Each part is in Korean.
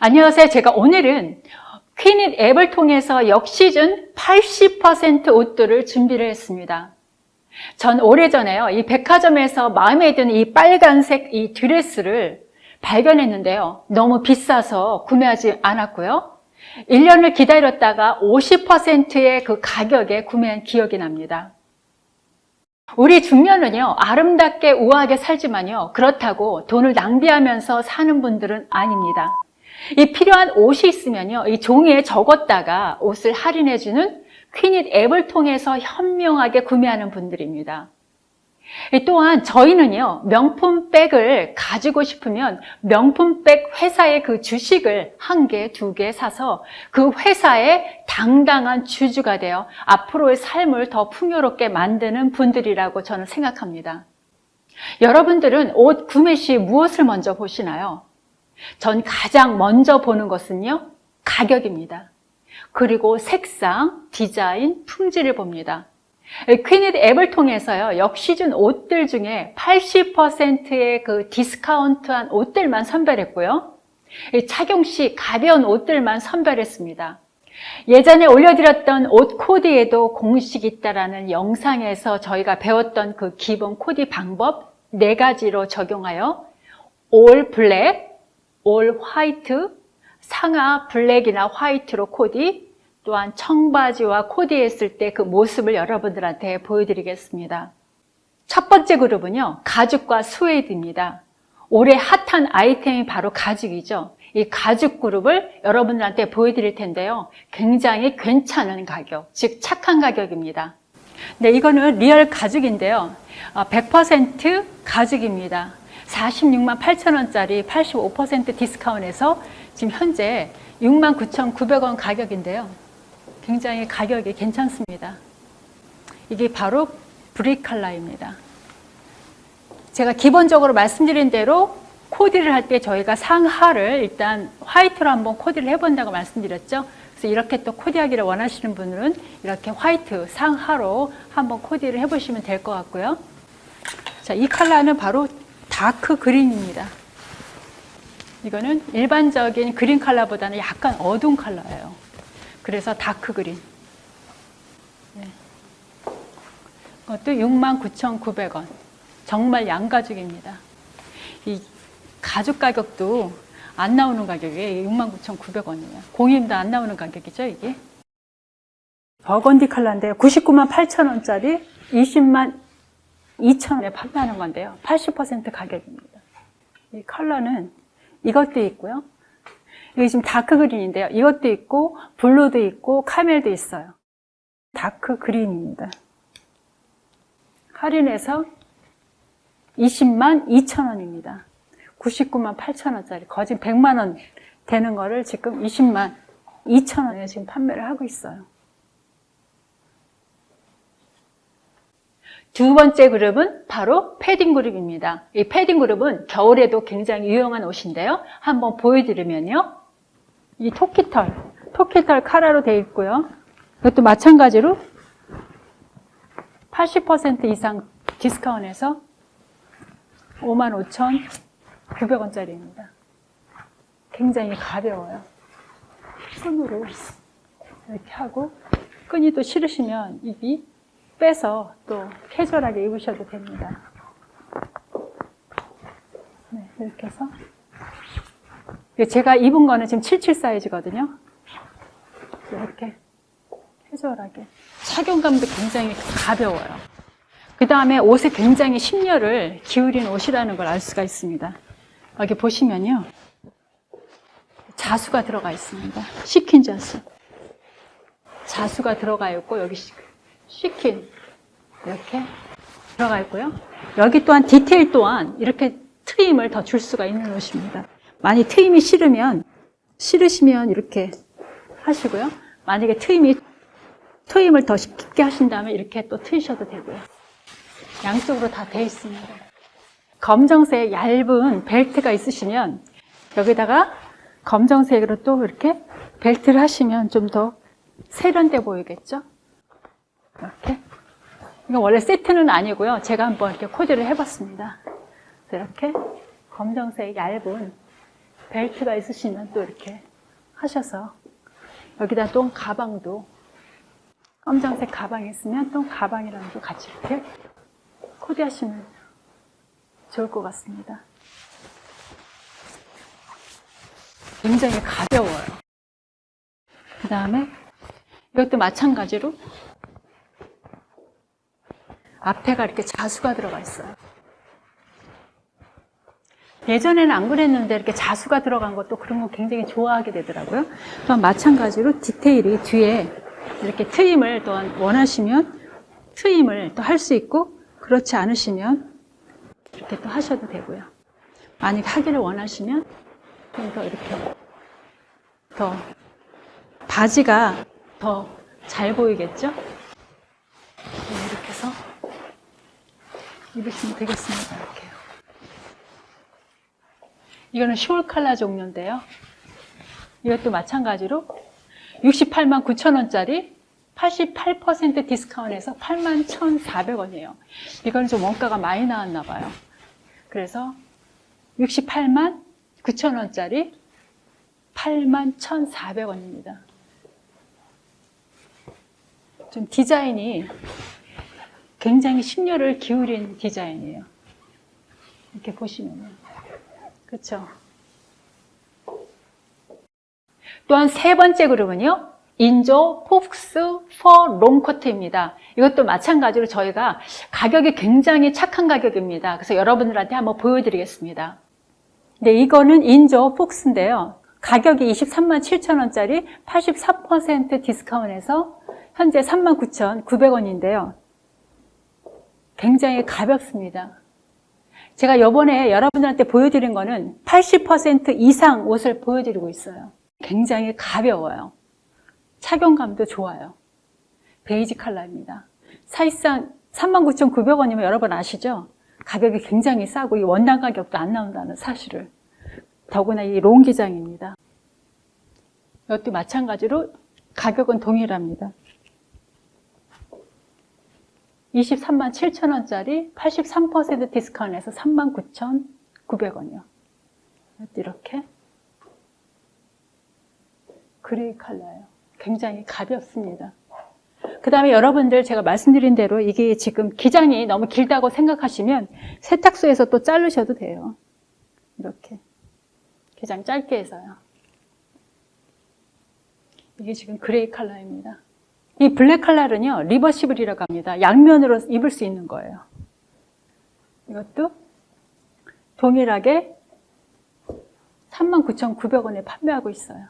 안녕하세요. 제가 오늘은 퀸잇 앱을 통해서 역시즌 80% 옷들을 준비를 했습니다. 전 오래전에요. 이 백화점에서 마음에 드는 이 빨간색 이 드레스를 발견했는데요. 너무 비싸서 구매하지 않았고요. 1년을 기다렸다가 50%의 그 가격에 구매한 기억이 납니다. 우리 중년은요, 아름답게 우아하게 살지만요, 그렇다고 돈을 낭비하면서 사는 분들은 아닙니다. 이 필요한 옷이 있으면요, 이 종이에 적었다가 옷을 할인해주는 퀸잇 앱을 통해서 현명하게 구매하는 분들입니다. 또한 저희는요, 명품 백을 가지고 싶으면 명품 백 회사의 그 주식을 한 개, 두 개 사서 그 회사의 당당한 주주가 되어 앞으로의 삶을 더 풍요롭게 만드는 분들이라고 저는 생각합니다. 여러분들은 옷 구매 시 무엇을 먼저 보시나요? 전 가장 먼저 보는 것은요, 가격입니다. 그리고 색상, 디자인, 품질을 봅니다. 퀸잇 앱을 통해서요, 역시즌 옷들 중에 80%의 그 디스카운트한 옷들만 선별했고요. 착용 시 가벼운 옷들만 선별했습니다. 예전에 올려드렸던 옷 코디에도 공식이 있다라는 영상에서 저희가 배웠던 그 기본 코디 방법 네 가지로 적용하여 all black, all white, 상하 블랙이나 화이트로 코디, 또한 청바지와 코디했을 때 그 모습을 여러분들한테 보여드리겠습니다. 첫 번째 그룹은요, 가죽과 스웨이드입니다. 올해 핫한 아이템이 바로 가죽이죠. 이 가죽 그룹을 여러분들한테 보여드릴 텐데요. 굉장히 괜찮은 가격, 즉 착한 가격입니다. 네, 이거는 real 가죽인데요. 100% 가죽입니다. 46만 8천 원짜리 85% 디스카운트에서 지금 현재 6만 9,900원 가격인데요. 굉장히 가격이 괜찮습니다. 이게 바로 brick 컬러입니다. 제가 기본적으로 말씀드린 대로 코디를 할 때 저희가 상하를 일단 화이트로 한번 코디를 해본다고 말씀드렸죠. 그래서 이렇게 또 코디하기를 원하시는 분들은 이렇게 화이트 상하로 한번 코디를 해보시면 될 것 같고요. 자, 이 컬러는 바로 dark green입니다. 이거는 일반적인 그린 컬러보다는 약간 어두운 컬러예요. 그래서 dark green. 네. 이것도 69,900원. 정말 양가죽입니다. 이 가죽 가격도 안 나오는 가격이 69,900원이에요. 공임도 안 나오는 가격이죠, 이게. 버건디 컬러인데요. 99만 8천 원짜리 20만 2천 원에 판매하는 건데요. 80% 가격입니다. 이 컬러는 이것도 있고요. 이게 지금 dark green인데요. 이것도 있고 블루도 있고 camel도 있어요. dark green입니다. 할인해서 20만 2천 원입니다. 99만 8천 원짜리 거진 100만 원 되는 거를 지금 20만 2천 원에 지금 판매를 하고 있어요. 두 번째 그룹은 바로 패딩 그룹입니다. 이 패딩 그룹은 겨울에도 굉장히 유용한 옷인데요. 한번 보여드리면요. 이 토끼털, 토끼털 카라로 되어 있고요. 이것도 마찬가지로 80% 이상 디스카운트해서 55,900원짜리입니다. 굉장히 가벼워요. 손으로 이렇게 하고 끈이 또 싫으시면 입이 빼서 또 캐주얼하게 입으셔도 됩니다. 네, 이렇게 해서 제가 입은 거는 지금 77 사이즈거든요. 이렇게 캐주얼하게 착용감도 굉장히 가벼워요. 그 다음에 옷에 굉장히 심려를 기울인 옷이라는 걸 알 수가 있습니다. 여기 보시면요. 자수가 들어가 있습니다. 시킨 자수. 자수가 들어가 있고 여기 시킨 이렇게 들어가 있고요. 여기 또한 디테일 또한 이렇게 트임을 더 줄 수가 있는 옷입니다. 만약 트임이 싫으면 싫으시면 이렇게 하시고요. 만약에 트임이 트임을 더 깊게 하신다면 이렇게 또 트이셔도 되고요. 양쪽으로 다 돼 있습니다. 검정색 얇은 벨트가 있으시면 여기다가 검정색으로 또 이렇게 벨트를 하시면 좀 더 세련돼 보이겠죠? 이렇게. 이건 원래 세트는 아니고요. 제가 한번 이렇게 코디를 해봤습니다. 이렇게 검정색 얇은 벨트가 있으시면 또 이렇게 하셔서 여기다 또 가방도 검정색 가방 있으면 또 가방이랑 도 같이 이렇게 코디하시면 좋을 것 같습니다. 굉장히 가벼워요. 그 다음에 이것도 마찬가지로 앞에가 이렇게 자수가 들어가 있어요. 예전에는 안 그랬는데 이렇게 자수가 들어간 것도 그런 거 굉장히 좋아하게 되더라고요. 또한 마찬가지로 디테일이 뒤에 이렇게 트임을 또한 원하시면 트임을 또 할 수 있고 그렇지 않으시면 이렇게 또 하셔도 되고요. 만약 하기를 원하시면 좀 더 이렇게 더 바지가 더 잘 보이겠죠? 네, 이렇게 해서 입으시면 되겠습니다. 이렇게요. 이거는 숄 칼라 종류인데요. 이것도 마찬가지로 68만 9천 원짜리 88% 디스카운트해서 8만 1,400원이에요. 이거는 좀 원가가 많이 나왔나 봐요. 그래서 68만 9천 원짜리 8만 1,400원입니다. 좀 디자인이 굉장히 심혈을 기울인 디자인이에요. 이렇게 보시면요. 그렇죠? 또한 세 번째 그룹은요. 인조 fox fur 롱코트입니다. 이것도 마찬가지로 저희가 가격이 굉장히 착한 가격입니다. 그래서 여러분들한테 한번 보여드리겠습니다. 네, 이거는 인조 fox인데요. 가격이 23만 7천 원짜리 84% 디스카운트해서 현재 39,900원인데요. 굉장히 가볍습니다. 제가 요번에 여러분들한테 보여드린 거는 80% 이상 옷을 보여드리고 있어요. 굉장히 가벼워요. 착용감도 좋아요. 베이지 컬러입니다. 사실상 39,900원이면 여러분 아시죠? 가격이 굉장히 싸고 이 원단 가격도 안 나온다는 사실을. 더구나 이 롱 기장입니다. 이것도 마찬가지로 가격은 동일합니다. 23만 7천 원짜리 83% 디스카운트해서 39,900원이요. 이렇게 gray 컬러예요. 굉장히 가볍습니다. 그 다음에 여러분들 제가 말씀드린 대로 이게 지금 기장이 너무 길다고 생각하시면 세탁소에서 또 자르셔도 돼요. 이렇게. 기장 짧게 해서요. 이게 지금 gray 컬러입니다. 이 블랙 컬러는요, reversible이라고 합니다. 양면으로 입을 수 있는 거예요. 이것도 동일하게 39,900원에 판매하고 있어요.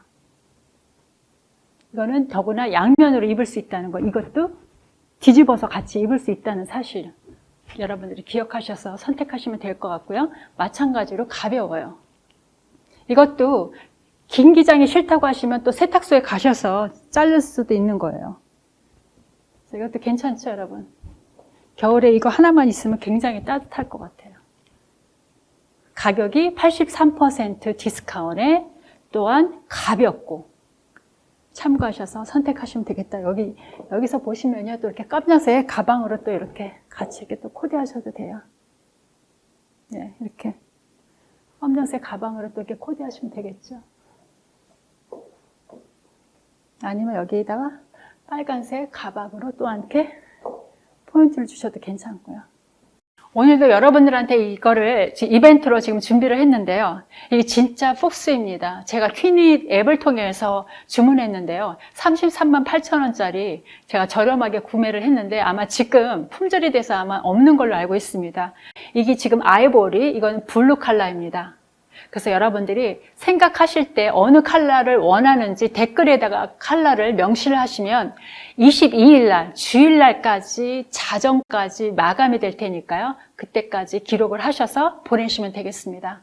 이거는 더구나 양면으로 입을 수 있다는 거. 이것도 뒤집어서 같이 입을 수 있다는 사실. 여러분들이 기억하셔서 선택하시면 될 것 같고요. 마찬가지로 가벼워요. 이것도 긴 기장이 싫다고 하시면 또 세탁소에 가셔서 자를 수도 있는 거예요. 이것도 괜찮죠, 여러분? 겨울에 이거 하나만 있으면 굉장히 따뜻할 것 같아요. 가격이 83% 디스카운트에 또한 가볍고 참고하셔서 선택하시면 되겠다. 여기, 여기서 보시면요. 또 이렇게 깜짝새 가방으로 또 이렇게 같이 이렇게 또 코디하셔도 돼요. 네, 이렇게. 검정색 가방으로 또 이렇게 코디하시면 되겠죠. 아니면 여기에다가 빨간색 가방으로 또 이렇게 포인트를 주셔도 괜찮고요. 오늘도 여러분들한테 이거를 이벤트로 지금 준비를 했는데요. 이게 진짜 폭스입니다. 제가 퀴닛 앱을 통해서 주문했는데요. 33만 8천 원짜리 제가 저렴하게 구매를 했는데 아마 지금 품절이 돼서 아마 없는 걸로 알고 있습니다. 이게 지금 아이보리, 이건 블루 컬러입니다. 그래서 여러분들이 생각하실 때 어느 컬러를 원하는지 댓글에다가 컬러를 명시를 하시면 22일 날, 주일 날까지 자정까지 마감이 될 테니까요. 그때까지 기록을 하셔서 보내시면 되겠습니다.